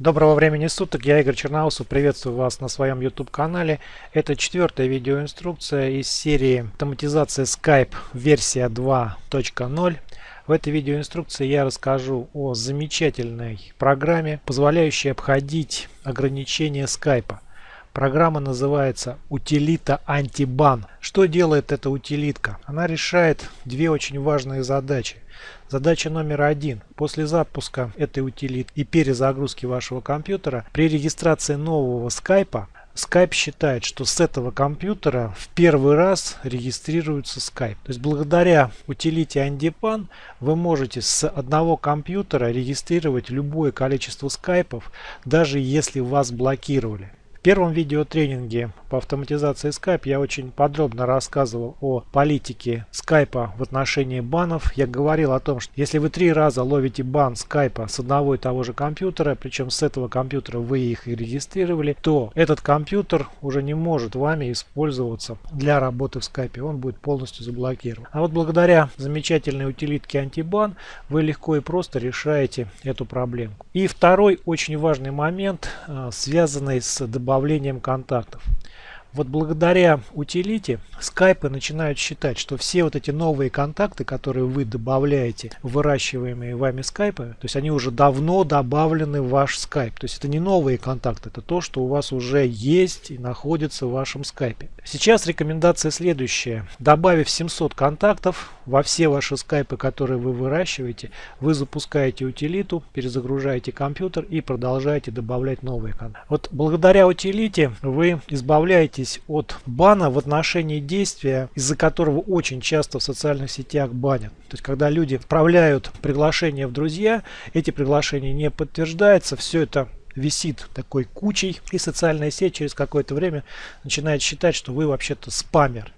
Доброго времени суток, я Игорь Черноусов, приветствую вас на своем YouTube канале. Это четвертая видеоинструкция из серии автоматизация Skype версия 2.0. В этой видеоинструкции я расскажу о замечательной программе, позволяющей обходить ограничения Skype. Программа называется утилита антибан. Что делает эта утилитка? Она решает две очень важные задачи. Задача номер один. После запуска этой утилиты и перезагрузки вашего компьютера при регистрации нового скайпа Skype считает, что с этого компьютера в первый раз регистрируется Skype. То есть благодаря утилите Andipan вы можете с одного компьютера регистрировать любое количество скайпов, даже если вас блокировали. В первом видеотренинге по автоматизации Skype я очень подробно рассказывал о политике Skype в отношении банов. Я говорил о том, что если вы три раза ловите бан Skype с одного и того же компьютера, причем с этого компьютера вы их и регистрировали, то этот компьютер уже не может вами использоваться для работы в Skype. Он будет полностью заблокирован. А вот благодаря замечательной утилитке антибан вы легко и просто решаете эту проблему. И второй очень важный момент, э, связанный с добавлением добавлением контактов. Вот благодаря утилите скайпы начинают считать, что все вот эти новые контакты, которые вы добавляете выращиваемые вами скайпы, то есть они уже давно добавлены в ваш скайп. То есть это не новые контакты, это то, что у вас уже есть и находится в вашем скайпе. Сейчас рекомендация следующая. Добавив 700 контактов во все ваши скайпы, которые вы выращиваете, вы запускаете утилиту, перезагружаете компьютер и продолжаете добавлять новые контакты. Вот благодаря утилите вы избавляете избавитесь от бана в отношении действия, из-за которого очень часто в социальных сетях банят. То есть, когда люди отправляют приглашения в друзья, эти приглашения не подтверждаются, все это висит такой кучей, и социальная сеть через какое-то время начинает считать, что вы вообще-то спамер.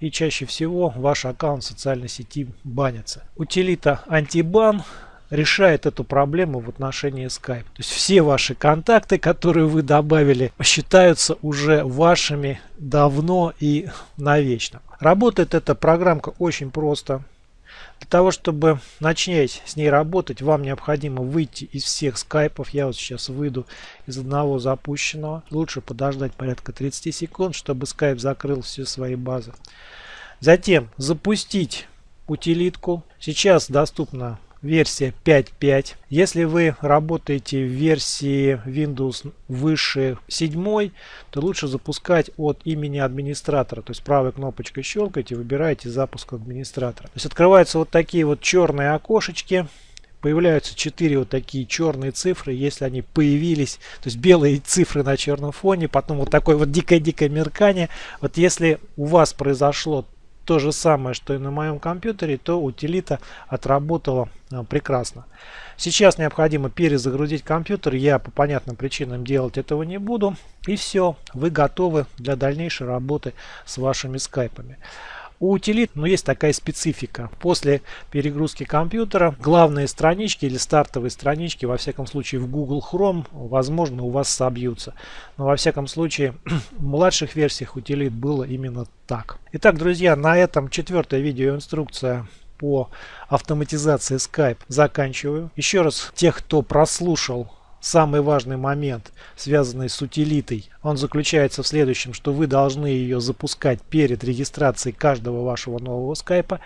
И чаще всего ваш аккаунт в социальной сети банится. Утилита антибан решает эту проблему в отношении Skype. То есть все ваши контакты, которые вы добавили, считаются уже вашими давно и навечно. Работает эта программка очень просто. Для того, чтобы начать с ней работать, вам необходимо выйти из всех скайпов. Я вот сейчас выйду из одного запущенного. Лучше подождать порядка 30 секунд, чтобы скайп закрыл все свои базы. Затем запустить утилитку. Сейчас доступна версия 5.5. Если вы работаете в версии Windows выше 7, то лучше запускать от имени администратора. То есть правой кнопочкой щелкаете, выбираете запуск администратора. То есть открываются вот такие вот черные окошечки. Появляются четыре вот такие черные цифры, если они появились, то есть белые цифры на черном фоне, потом вот такое вот дикое-дикое меркание. Вот если у вас произошло то же самое, что и на моем компьютере, то утилита отработала а, прекрасно. Сейчас необходимо перезагрузить компьютер. Я по понятным причинам делать этого не буду. И все, вы готовы для дальнейшей работы с вашими скайпами. У утилит ну, есть такая специфика. После перегрузки компьютера главные странички или стартовые странички, во всяком случае в Google Chrome, возможно у вас собьются. Но во всяком случае в младших версиях утилит было именно так. Итак, друзья, на этом четвертая видеоинструкция по автоматизации Skype заканчиваю. Еще раз, тех, кто прослушал самый важный момент, связанный с утилитой, он заключается в следующем, что вы должны ее запускать перед регистрацией каждого вашего нового скайпа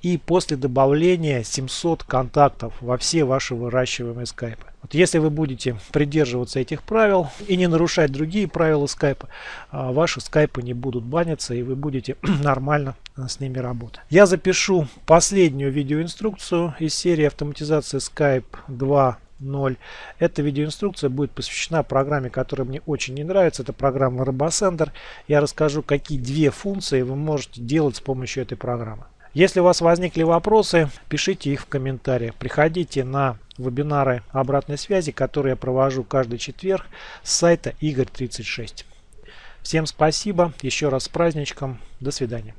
и после добавления 700 контактов во все ваши выращиваемые скайпы. Вот если вы будете придерживаться этих правил и не нарушать другие правила скайпа, а, ваши скайпы не будут баниться и вы будете нормально с ними работать. Я запишу последнюю видеоинструкцию из серии автоматизации Skype 2 0. Эта видеоинструкция будет посвящена программе, которая мне очень не нравится. Это программа RoboSender. Я расскажу, какие две функции вы можете делать с помощью этой программы. Если у вас возникли вопросы, пишите их в комментариях. Приходите на вебинары обратной связи, которые я провожу каждый четверг с сайта Игорь36. Всем спасибо, еще раз с праздничком, до свидания.